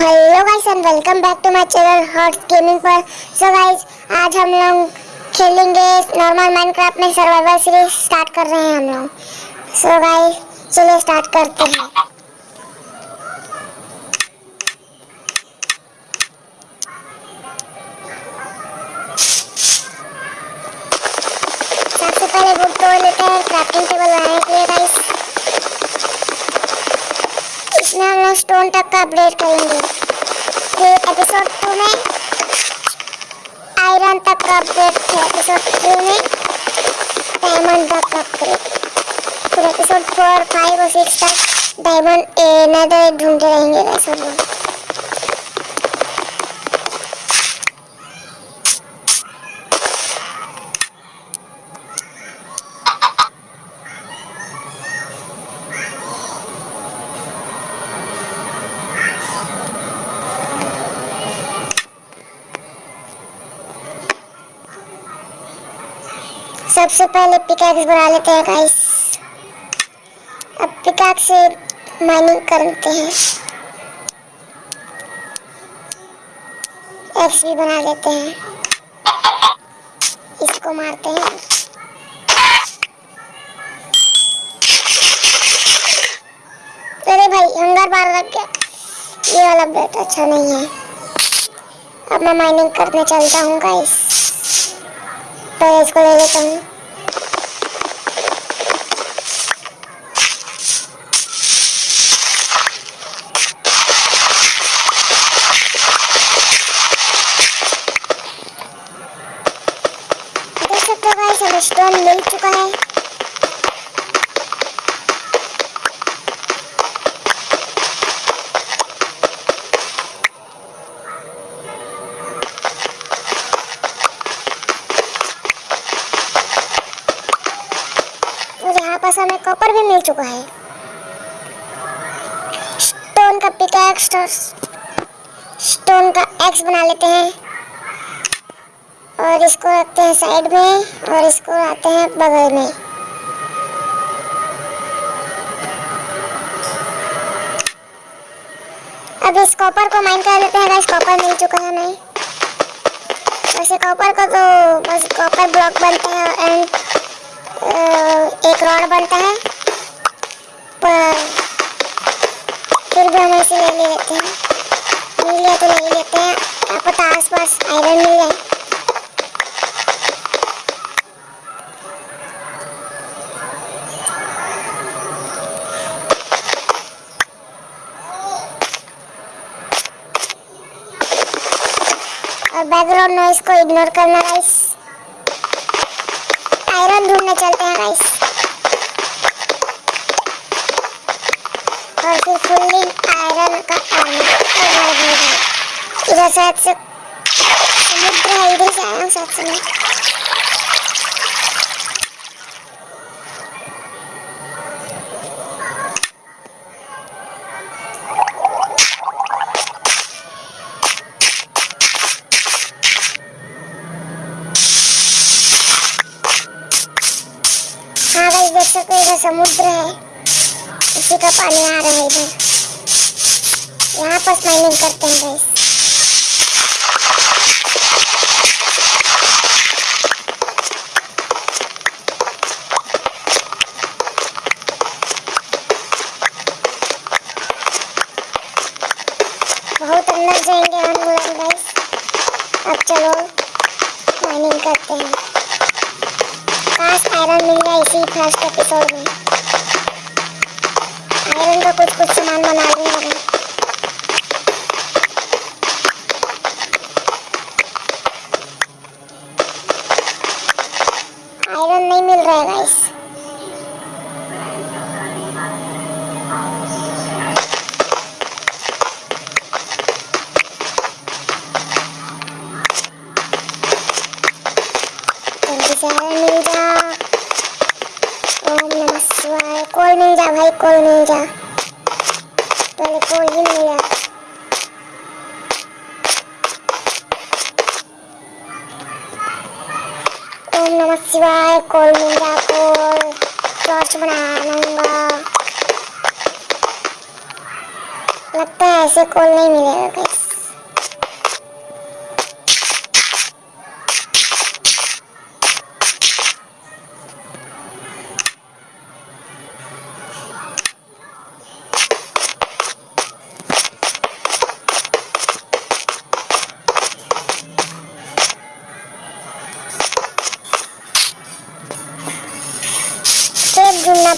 Hello guys and welcome back to my channel hot gaming पर so guys आज हम लोग खेलेंगे नॉर्मल माइनक्राफ्ट में सर्वाइवल सीरीज़ स्टार्ट कर रहे हैं हम लोग। सो गाइस चलिए स्टार्ट करते हैं सबसे पहले बुक तोड़ लेते हैं क्राफ्टिंग टेबल बनाने के लिए गाइस इसमें स्टोन तक का अपडेट करेंगे। फिर एपिसोड टू में आयरन तक का अपडेट फिर एपिसोड थ्री में डायमंड तक का अपडेट फिर एपिसोड फोर फाइव और सिक्स तक डायमंड नदर ढूंढते रहेंगे। वैसे सबसे पहले पिकैक्स बना लेते हैं गाइस अब पिकैक्स से माइनिंग करते हैं। एक्स भी बना लेते हैं। इसको मारते हैं। अरे भाई, हंगर बार लग गया। ये वाला बेट अच्छा नहीं है। अब मैं माइनिंग करने चलता हूँ गाइस तो इसको ले लेता हूँ पास हमें कॉपर भी मिल चुका है। स्टोन का पिकैक्स स्टोन का एक्स बना लेते हैं। और इसको रखते हैं साइड में और इसको लाते हैं बगल में। अब इस कॉपर को माइन कर लेते हैं कॉपर मिल चुका है हमें। वैसे कॉपर का तो बस कॉपर ब्लॉक बनता है एंड एक रॉड बनता है। फिर भी हम ऐसे ले लेते हैं। मिल लिया तो ले लेते हैं। क्या पता आस पास आयरन मिल जाए। और बैकग्राउंड नॉइस को इग्नोर करना गाइस आयरन ढूँढने चलते हैं गाइस और फिर फुल्ली आयरन का आर्मर इधर शायद से समुद्र है, इधर से आया हूँ शायद से मैं। देख सकते हो इधर समुद्र है, उसी का पानी आ रहा है इधर। यहाँ पास माइनिंग करते हैं गाइस बहुत अंदर जाएँगे हम लोग गाइस अब चलो माइनिंग करते हैं। काश आयरन मिल जाए इसी फ़र्स्ट एपिसोड में। आयरन का कुछ कुछ सामान बना रही हूँ आयरन नहीं मिल रहा है गाइस कोल मिल जा भाई कोल मिल जा। पहले कोल ही मिल जा ओम नमः शिवाय कोल मिल जा कोल टॉर्च बना लूँगा लगता है ऐसे कोल नहीं मिलेगा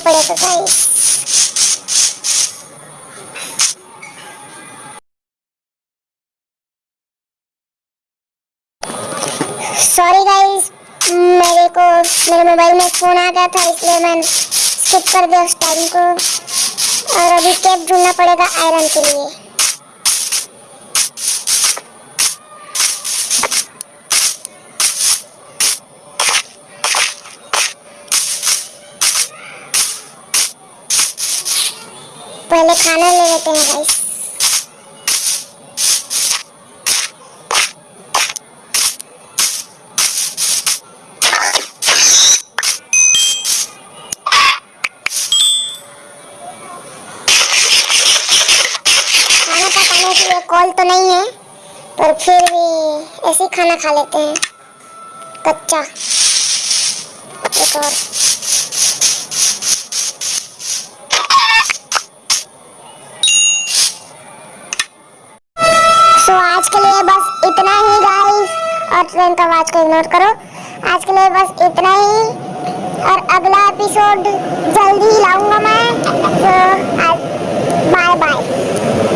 पड़ेगा गाइस सॉरी गाइस मेरे को, मेरे मोबाइल में फ़ोन आ गया था, इसलिए मैं स्किप कर दिया उस टाइम को। और अभी टेप ढूंढना पड़ेगा आयरन के लिए। पहले खाना ले लेते हैं गाइस कॉल तो नहीं है, पर फिर भी ऐसे ही खाना खा लेते हैं। कच्चा। एक और सो आज के लिए बस इतना ही गाइस और ट्रेन का आवाज़ को इग्नोर करो. आज के लिए बस इतना ही. और अगला एपिसोड जल्दी ही लाऊँगा मैं. तो बाय बाय